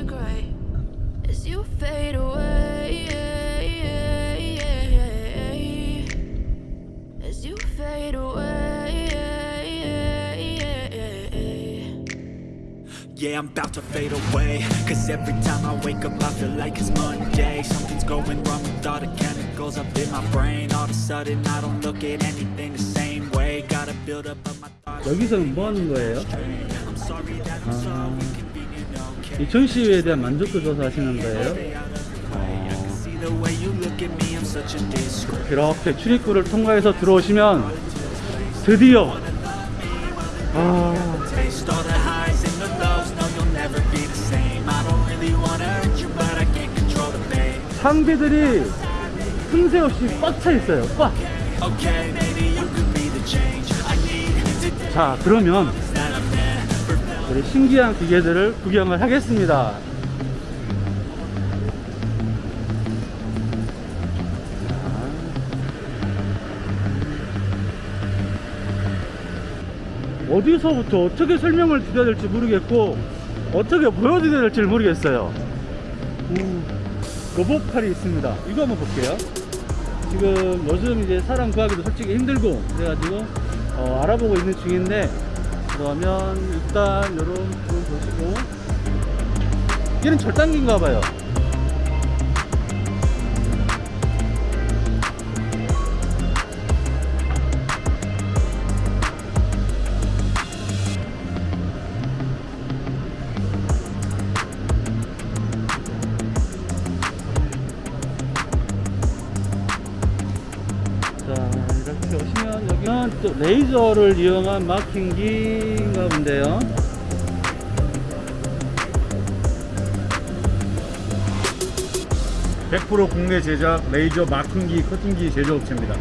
disintegrate as you fade away. As you fade away. Yeah, I'm about to fade away Cause every time I wake up I feel like it's Monday Something's going wrong with all the chemicals up in my brain All of a sudden I don't look at anything the same way Gotta build up of my thoughts 여기서는 뭐 하는 거예요? I'm 이 전시회에 대한 만족도 조사하시는 거예요? Disgrace 이렇게 출입구를 통과해서 들어오시면 드디어 아, 상비들이 틈새 없이 꽉 차 있어요. 꽉. 자, 그러면 우리 신기한 기계들을 구경을 하겠습니다. 어디서부터 어떻게 설명을 드려야 될지 모르겠고 어떻게 보여드려야 될지 모르겠어요. 음, 로봇팔이 있습니다. 이거 한번 볼게요. 지금 요즘 이제 사람 구하기도 솔직히 힘들고 그래가지고 어, 알아보고 있는 중인데 그러면 일단 요런 부분 보시고 얘는 절단기인가 봐요 레이저를 이용한 마킹기인가 본데요 100% 국내 제작 레이저 마킹기 커팅기 제조업체입니다.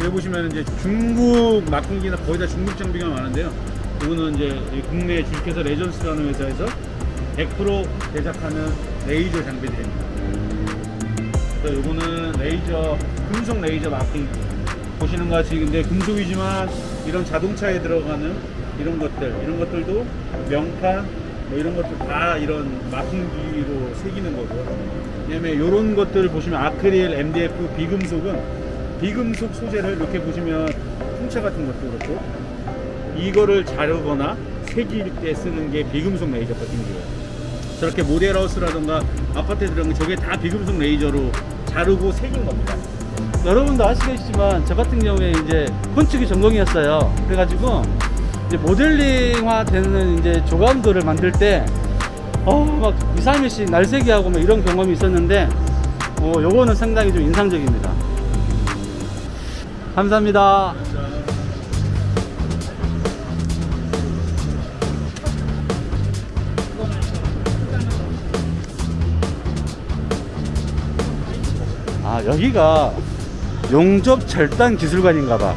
여기 보시면 이제 중국 마킹기나 거의 다 중국 장비가 많은데요. 이거는 이제 이 국내 주식회사 레전스라는 회사에서 100% 제작하는 레이저 장비들입니다. 그래서 이거는 레이저 금속 레이저 마킹기 보시는 것 같이 근데 금속이지만 이런 자동차에 들어가는 이런 것들 이런 것들도 명판 뭐 이런 것들 다 이런 마킹기로 새기는 거고요. 왜냐면 이런 것들을 보시면 아크릴, MDF, 비금속은 비금속 소재를 이렇게 보시면 풍차 같은 것도 그렇고 이거를 자르거나 새길 때 쓰는 게 비금속 레이저 커팅기예요. 저렇게 모델하우스라던가 아파트에 들어간 게 저게 다 비금속 레이저로 자르고 새긴 겁니다. 여러분도 아시겠지만 저 같은 경우에 이제 건축이 전공이었어요. 그래가지고 이제 모델링화 되는 이제 조감도를 만들 때 어, 막 2, 3일씩 날새기 하고 뭐 이런 경험이 있었는데 어, 요거는 상당히 좀 인상적입니다. 감사합니다. 아 여기가 용접 절단 기술관인가 봐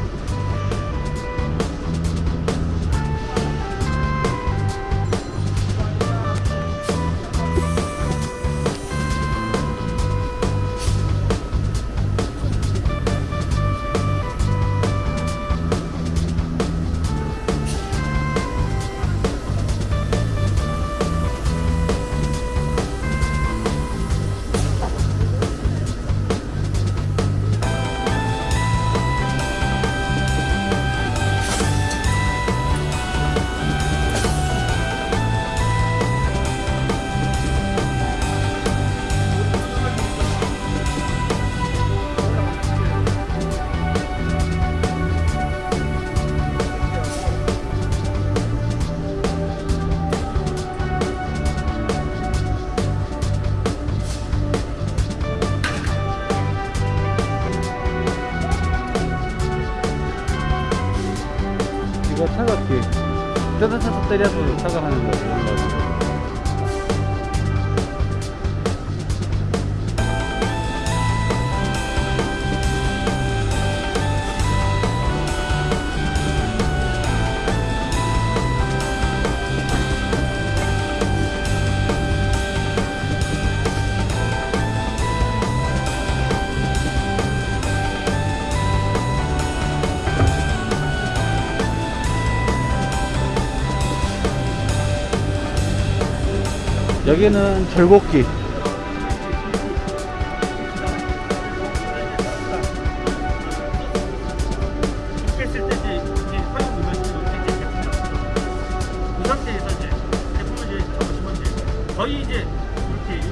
잡으시면 이제 거의 이제 이렇게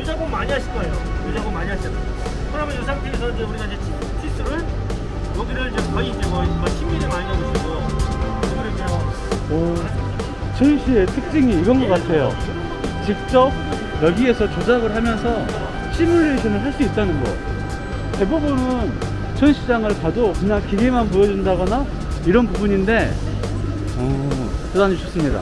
이 작업 많이 하실 거예요. 이 작업 많이 하시잖아요. 그러면 이 상태에서 이제 우리가 이제 티- 티스를 여기를 이제 거의 이제 뭐 10mm 많이 잡으시고 여기를 이제 오, 전시의 특징이 이건 것 같아요. 직접 여기에서 조작을 하면서 시뮬레이션을 할 수 있다는 거. 대부분은 전시장을 가도 그냥 기계만 보여준다거나 이런 부분인데, 어, 대단히 좋습니다.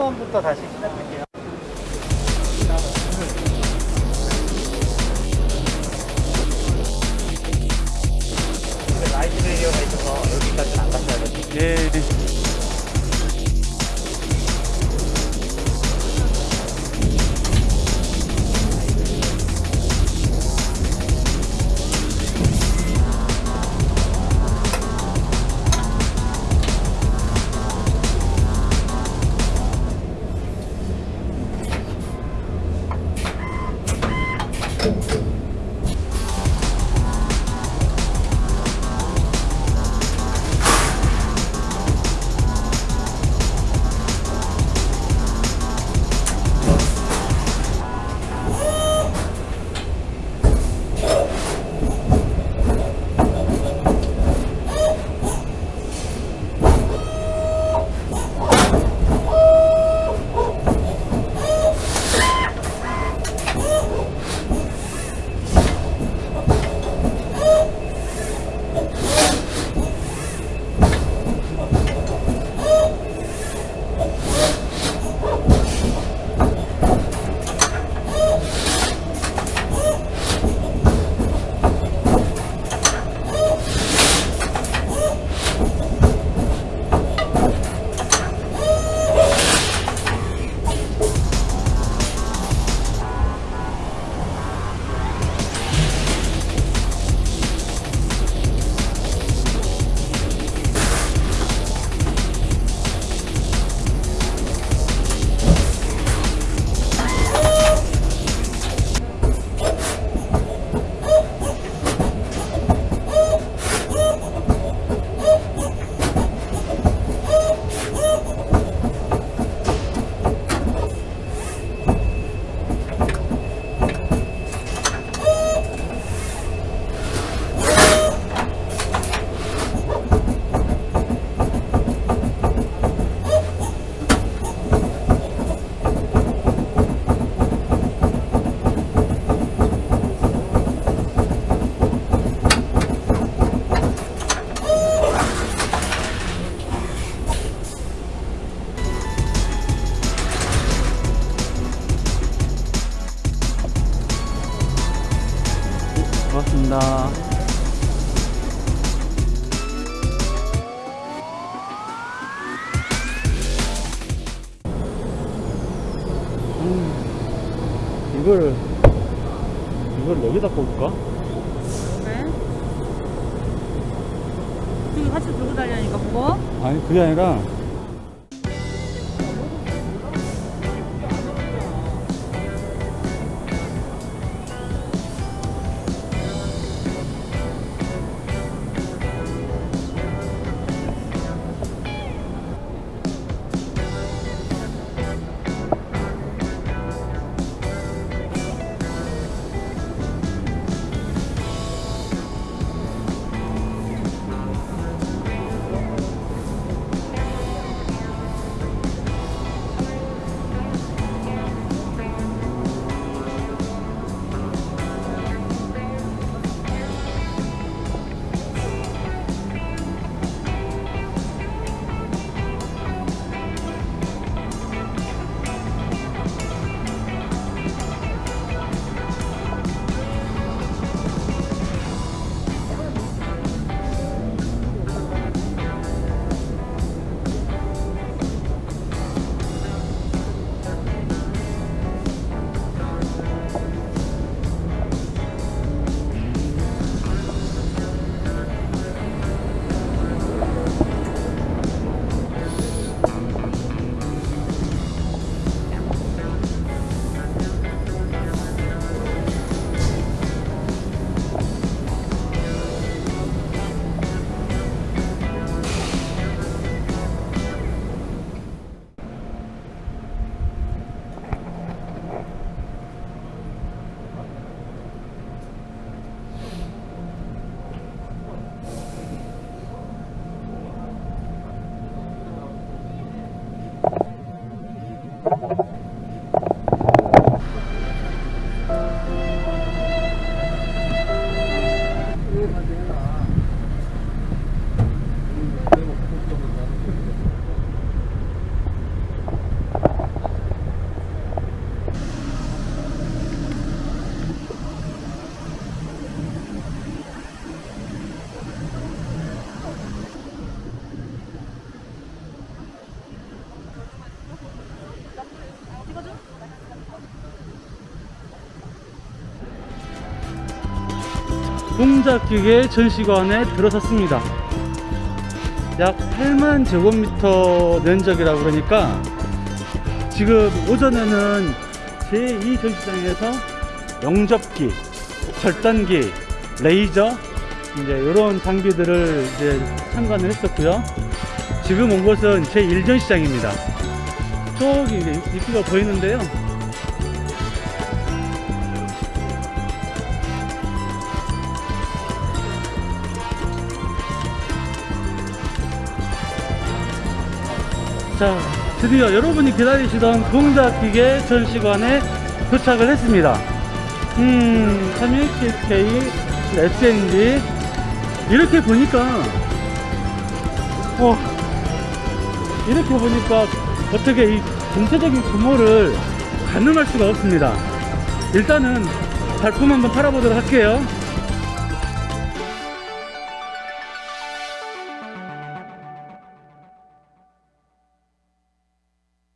처음부터 다시 시작. 고맙습니다. 음, 이걸 이걸 여기다 꽂을까? 왜? 지금 같이 들고 다니니까 무거워? 아니 그게 아니라 동작기계 전시관에 들어섰습니다. 약 8만 제곱미터 면적이라고 그러니까 지금 오전에는 제2 전시장에서 영접기, 절단기, 레이저 이제 이런 장비들을 이제 참관을 했었고요. 지금 온 곳은 제 1전 시장입니다. 저기 이제 입구가 보이는데요. 자, 드디어 여러분이 기다리시던 동작기계 전시관에 도착을 했습니다. 음, 31K, SNG. 이렇게 보니까, 어, 이렇게 보니까 어떻게 이 전체적인 규모를 가늠할 수가 없습니다. 일단은 발품 한번 팔아보도록 할게요.